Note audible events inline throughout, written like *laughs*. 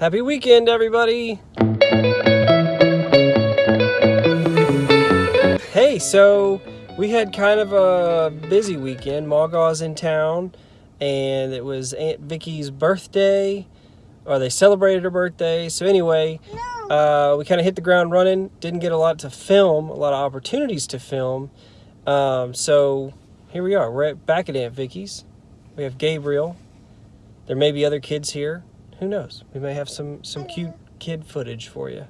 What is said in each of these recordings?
Happy weekend, everybody. Hey, so we had kind of a busy weekend. Mawgaw's in town, and it was Aunt Vicky's birthday, or they celebrated her birthday. So anyway, uh, we kind of hit the ground running. Didn't get a lot to film, a lot of opportunities to film. Um, so here we are. We're at, back at Aunt Vicky's. We have Gabriel. There may be other kids here. Who knows? We may have some some cute kid footage for you.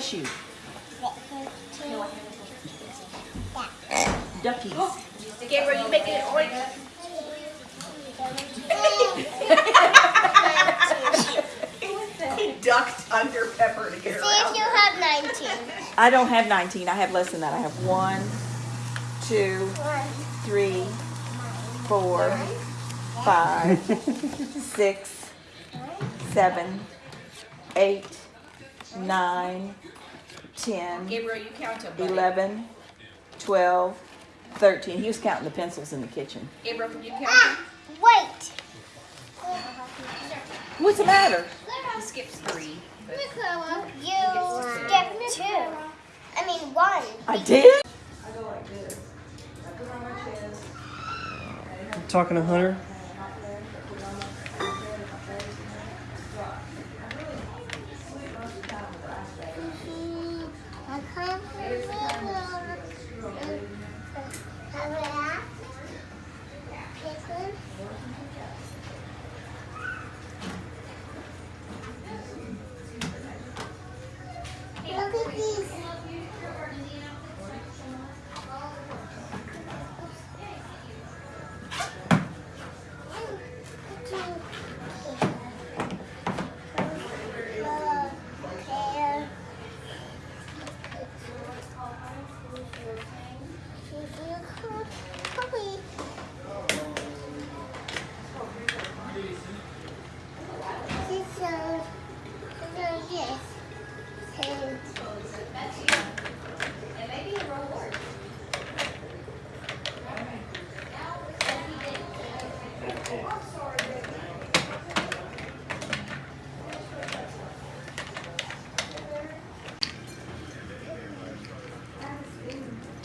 Bless you. Duckies. Gabriel, you making it orange? *laughs* He ducked under Pepper to get her See if you have 19. I don't have 19. I have less than that. I have one, two, three, four, five, *laughs* six, seven, eight, nine, ten, Gabriel, you count them. buddy. 11, 12, 13. He was counting the pencils in the kitchen. Gabriel, can you count Ah, wait. What's the matter? them? He skips three. but- You skipped two. I mean one. I did? Talking to Hunter.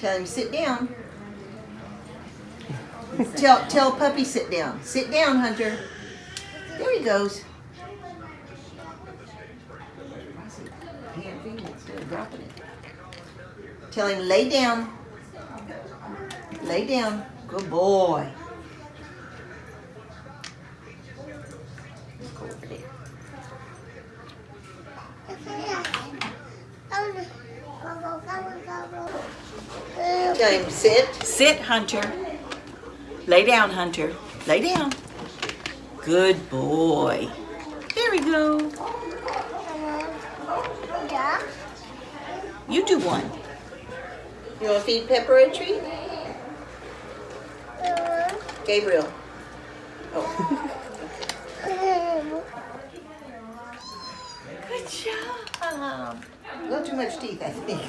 Tell him sit down. tell tell puppy sit down. Sit down, Hunter. There he goes. Tell him lay down. Lay down. Good boy. Go over there. Sit. Sit, Hunter. Lay down, Hunter. Lay down. Good boy. There we go. Yeah. You do one. You want to feed Pepper a treat? Gabriel. Oh, *laughs* Good job. a little too much teeth, I think.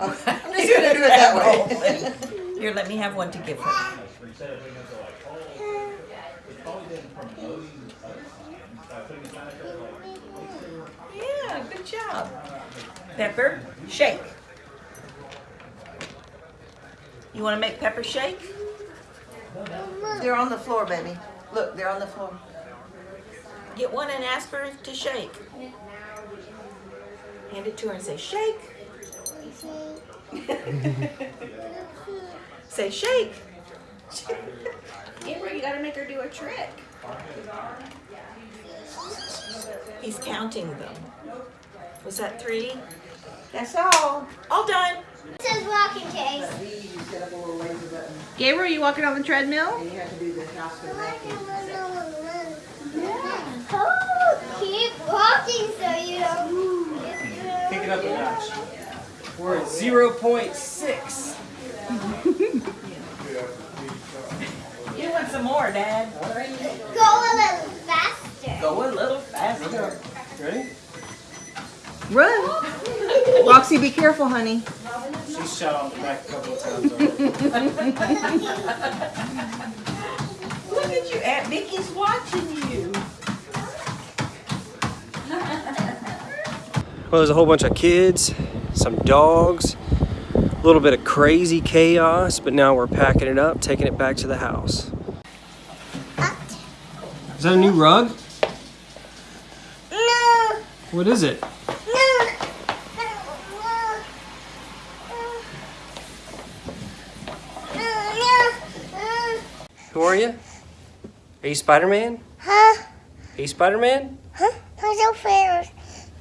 I'm just gonna do it that way. *laughs* Here, let me have one to give her. Yeah, good job. Pepper, shake. You want to make Pepper shake? They're on the floor, baby. Look, they're on the floor. Get one and ask her to shake. Hand it to her and say, shake. *laughs* Say, shake. *laughs* Amber, you gotta make her do a trick. He's counting them. Was that three? That's all. All done. This is walking case. Gabriel, you walking on the treadmill? And you have to do the house Oh, keep walking so you don't. Pick it up a notch. We're at 0.6. You want some more, Dad? Go a little faster. Go a little faster. Ready? Run. Roxy, be careful, honey. She's shot off the back a couple of times already. Look at you. Aunt Vicky's watching you. Well, there's a whole bunch of kids, some dogs, a little bit of crazy chaos, but now we're packing it up, taking it back to the house. Is that a new rug? No, What is it? no, no. Who are you? Are you Spider-Man? Huh? Are you Spider-Man? Huh? Your favorite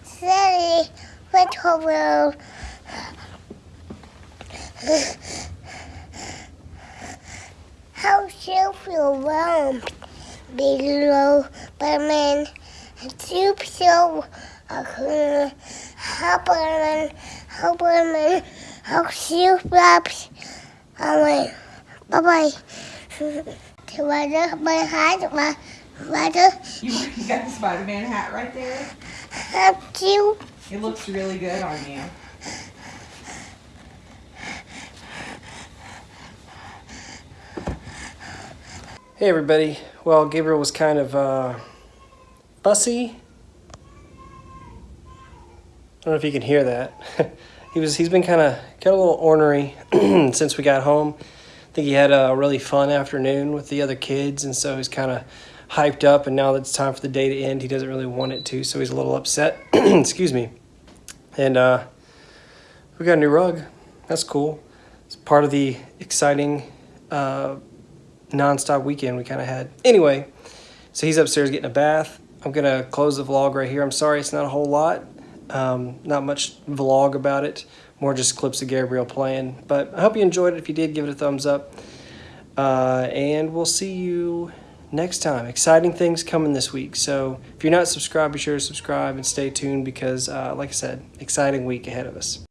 city? Which world? How you feel warm below Batman? Soup so uh, Hopperman, Hopperman, how soup wraps. Bye bye. Together, my heart, my mother, You, you got the Spider-Man hat right there. have you. It looks really good on you. Hey everybody. Well, Gabriel was kind of uh, fussy. I don't know if you can hear that. *laughs* he was. He's been kind of got a little ornery *clears throat* since we got home. I think he had a really fun afternoon with the other kids, and so he's kind of hyped up. And now that it's time for the day to end, he doesn't really want it to, so he's a little upset. *clears throat* Excuse me. And uh, we got a new rug. That's cool. It's part of the exciting. Uh, nonstop weekend we kind of had. Anyway, so he's upstairs getting a bath. I'm gonna close the vlog right here. I'm sorry it's not a whole lot, um, not much vlog about it. More just clips of Gabriel playing. But I hope you enjoyed it. If you did, give it a thumbs up. Uh, and we'll see you next time. Exciting things coming this week. So if you're not subscribed, be sure to subscribe and stay tuned because, uh, like I said, exciting week ahead of us.